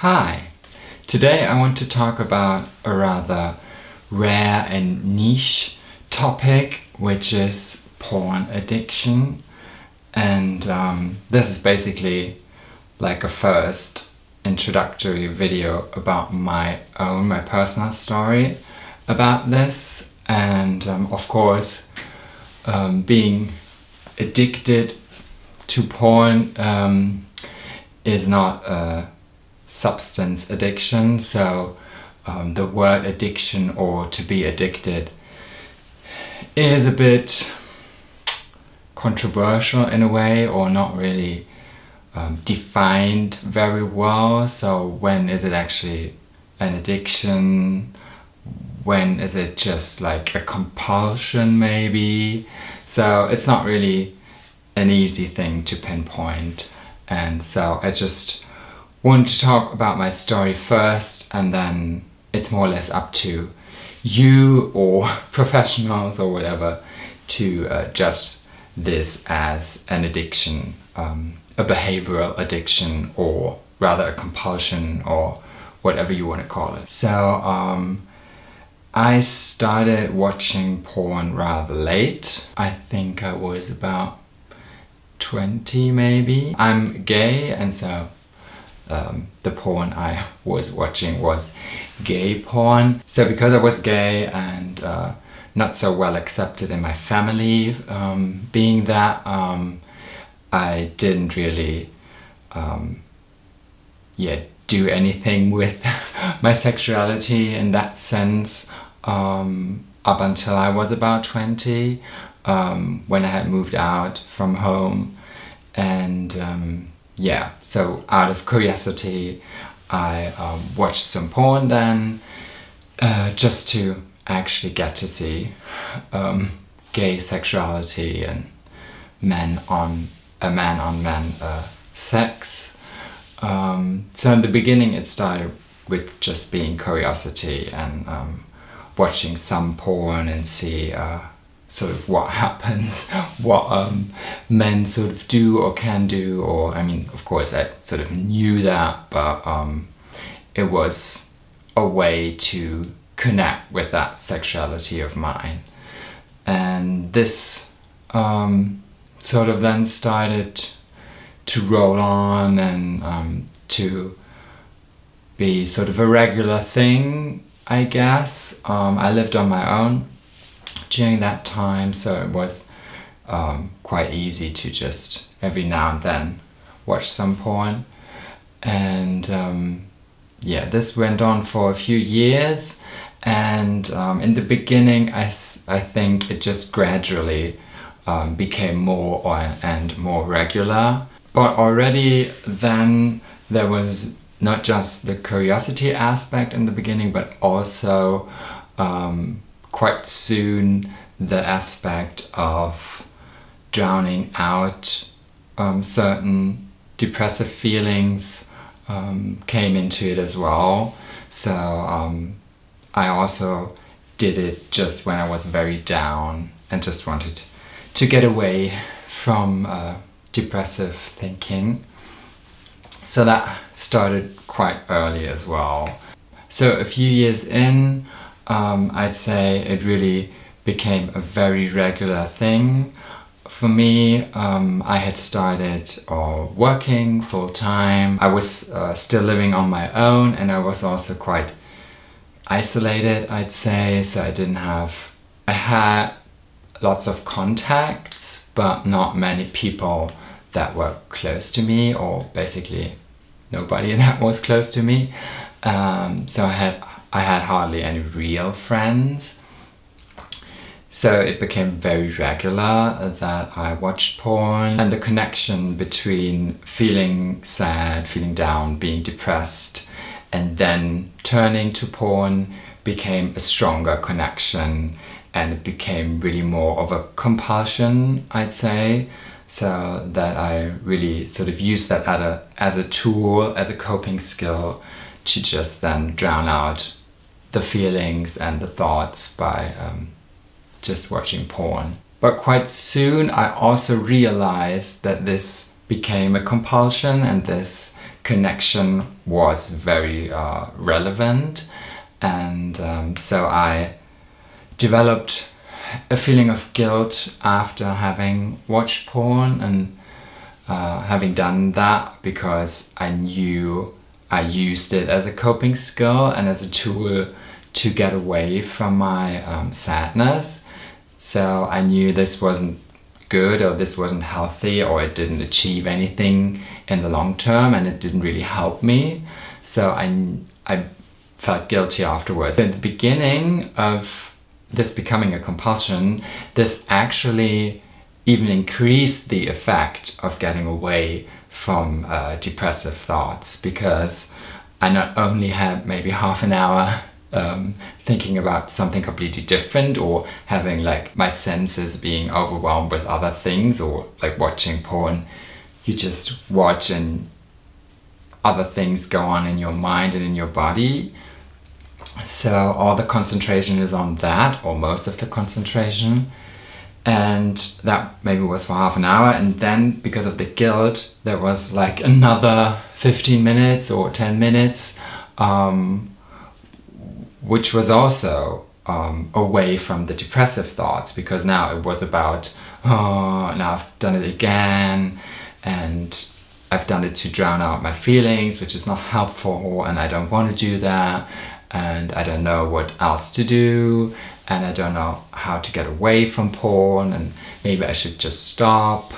Hi! Today I want to talk about a rather rare and niche topic which is porn addiction and um, this is basically like a first introductory video about my own, my personal story about this and um, of course um, being addicted to porn um, is not a substance addiction. So um, the word addiction or to be addicted is a bit controversial in a way or not really um, defined very well. So when is it actually an addiction? When is it just like a compulsion maybe? So it's not really an easy thing to pinpoint. And so I just want to talk about my story first and then it's more or less up to you or professionals or whatever to uh, judge this as an addiction, um, a behavioral addiction or rather a compulsion or whatever you want to call it. So um, I started watching porn rather late. I think I was about 20 maybe. I'm gay and so um, the porn I was watching was gay porn. So because I was gay and uh, not so well accepted in my family, um, being that um, I didn't really um, yeah, do anything with my sexuality in that sense um, up until I was about 20 um, when I had moved out from home and yeah so out of curiosity I um, watched some porn then uh, just to actually get to see um, gay sexuality and men on a man on man uh, sex. Um, so in the beginning it started with just being curiosity and um, watching some porn and see uh, sort of what happens, what um, men sort of do or can do, or I mean, of course, I sort of knew that, but um, it was a way to connect with that sexuality of mine. And this um, sort of then started to roll on and um, to be sort of a regular thing, I guess. Um, I lived on my own during that time so it was um, quite easy to just every now and then watch some porn. And um, yeah this went on for a few years. And um, in the beginning I, I think it just gradually um, became more or, and more regular. But already then there was not just the curiosity aspect in the beginning but also um, quite soon the aspect of drowning out um, certain depressive feelings um, came into it as well. So um, I also did it just when I was very down and just wanted to get away from uh, depressive thinking. So that started quite early as well. So a few years in, um, I'd say it really became a very regular thing. For me, um, I had started uh, working full-time. I was uh, still living on my own and I was also quite isolated, I'd say. So I didn't have... I had lots of contacts, but not many people that were close to me or basically nobody that was close to me. Um, so I had I had hardly any real friends. So it became very regular that I watched porn and the connection between feeling sad, feeling down, being depressed and then turning to porn became a stronger connection and it became really more of a compulsion, I'd say. So that I really sort of used that as a, as a tool, as a coping skill to just then drown out the feelings and the thoughts by um, just watching porn. But quite soon I also realized that this became a compulsion and this connection was very uh, relevant and um, so I developed a feeling of guilt after having watched porn and uh, having done that because I knew I used it as a coping skill and as a tool to get away from my um, sadness. So I knew this wasn't good or this wasn't healthy or it didn't achieve anything in the long term and it didn't really help me. So I, I felt guilty afterwards. In the beginning of this becoming a compulsion, this actually even increased the effect of getting away from uh, depressive thoughts because I not only had maybe half an hour um, thinking about something completely different or having like my senses being overwhelmed with other things or like watching porn you just watch and other things go on in your mind and in your body. So all the concentration is on that or most of the concentration and that maybe was for half an hour. And then because of the guilt there was like another 15 minutes or 10 minutes um, which was also um, away from the depressive thoughts because now it was about oh now I've done it again and I've done it to drown out my feelings which is not helpful and I don't want to do that and I don't know what else to do and I don't know how to get away from porn and maybe I should just stop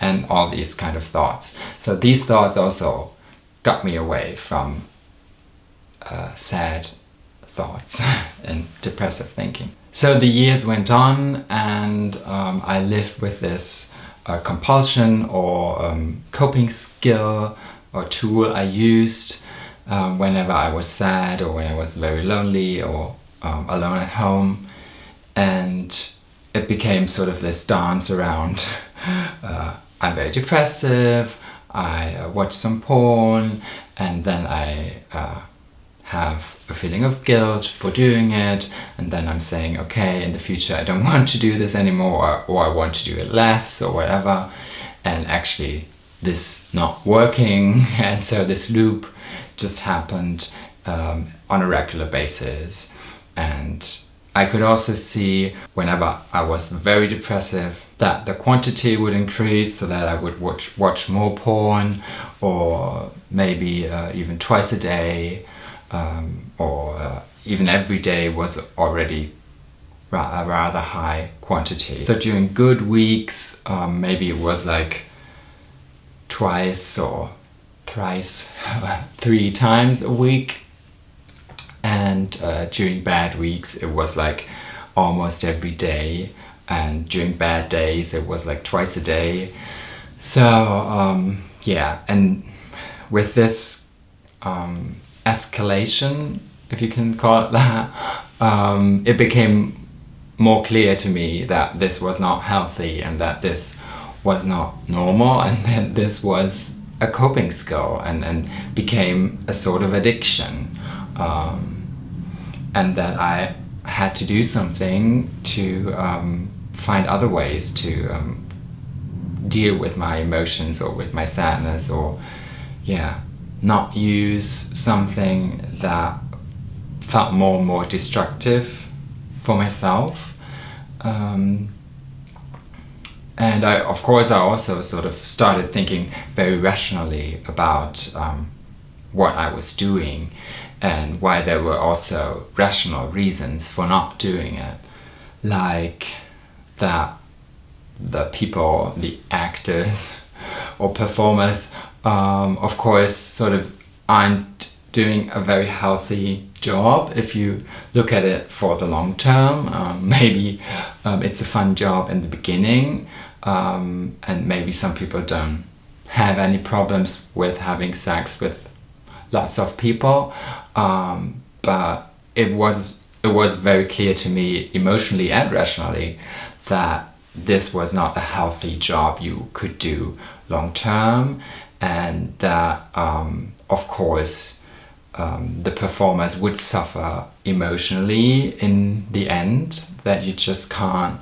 and all these kind of thoughts. So these thoughts also got me away from uh, sad thoughts and depressive thinking. So the years went on and um, I lived with this uh, compulsion or um, coping skill or tool I used um, whenever I was sad or when I was very lonely or um, alone at home and it became sort of this dance around uh, I'm very depressive, I uh, watch some porn and then I uh, have a feeling of guilt for doing it and then I'm saying okay in the future I don't want to do this anymore or, or I want to do it less or whatever. And actually this not working and so this loop just happened um, on a regular basis and I could also see whenever I was very depressive that the quantity would increase so that I would watch, watch more porn or maybe uh, even twice a day um, or uh, even every day was already ra a rather high quantity. So during good weeks um, maybe it was like twice or thrice, three times a week and uh, during bad weeks it was like almost every day. And during bad days it was like twice a day. So um, yeah. And with this um, escalation if you can call it that um, it became more clear to me that this was not healthy and that this was not normal and that this was a coping skill and, and became a sort of addiction. Um, and that I had to do something to um, find other ways to um, deal with my emotions or with my sadness or yeah not use something that felt more and more destructive for myself. Um, and I, of course I also sort of started thinking very rationally about um, what I was doing and why there were also rational reasons for not doing it. Like that the people, the actors or performers, um, of course, sort of aren't doing a very healthy job if you look at it for the long term. Um, maybe um, it's a fun job in the beginning um, and maybe some people don't have any problems with having sex with lots of people um, but it was it was very clear to me emotionally and rationally that this was not a healthy job you could do long term and that um, of course um, the performers would suffer emotionally in the end that you just can't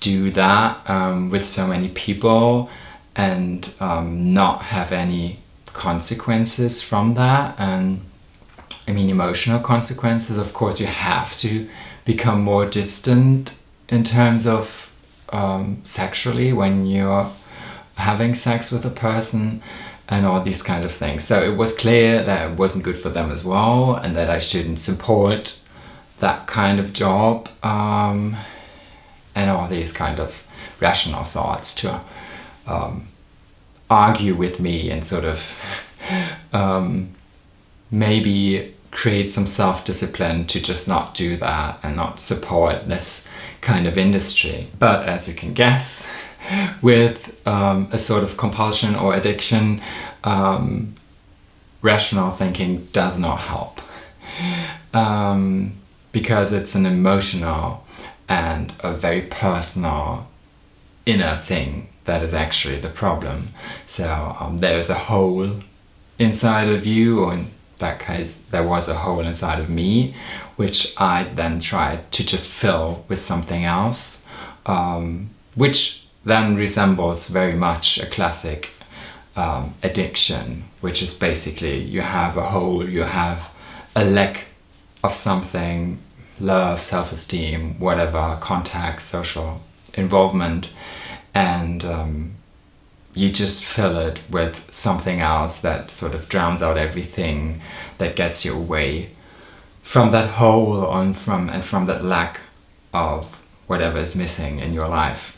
do that um, with so many people and um, not have any consequences from that and I mean emotional consequences of course you have to become more distant in terms of um, sexually when you're having sex with a person and all these kind of things. So it was clear that it wasn't good for them as well and that I shouldn't support that kind of job um, and all these kind of rational thoughts to um, argue with me and sort of um, maybe create some self-discipline to just not do that and not support this kind of industry. But as you can guess, with um, a sort of compulsion or addiction, um, rational thinking does not help. Um, because it's an emotional and a very personal inner thing that is actually the problem. So um, there's a hole inside of you, or in that case, there was a hole inside of me, which I then tried to just fill with something else, um, which then resembles very much a classic um, addiction, which is basically you have a hole, you have a lack of something, love, self-esteem, whatever, contact, social involvement, and um, you just fill it with something else that sort of drowns out everything that gets you away from that hole on from and from that lack of whatever is missing in your life.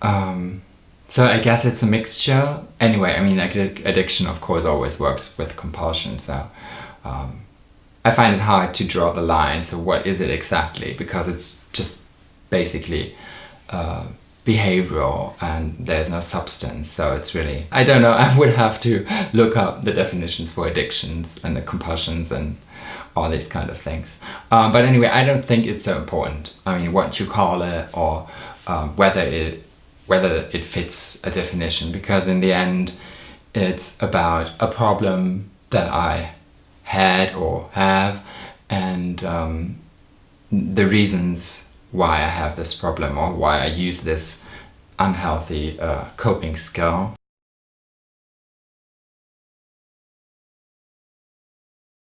Um, so I guess it's a mixture. Anyway, I mean, addiction of course always works with compulsion. So um, I find it hard to draw the line. So what is it exactly? Because it's just basically uh, behavioral and there's no substance so it's really I don't know I would have to look up the definitions for addictions and the compulsions and all these kind of things. Um, but anyway I don't think it's so important. I mean what you call it or um, whether it whether it fits a definition because in the end it's about a problem that I had or have and um, the reasons why I have this problem or why I use this unhealthy uh, coping skill.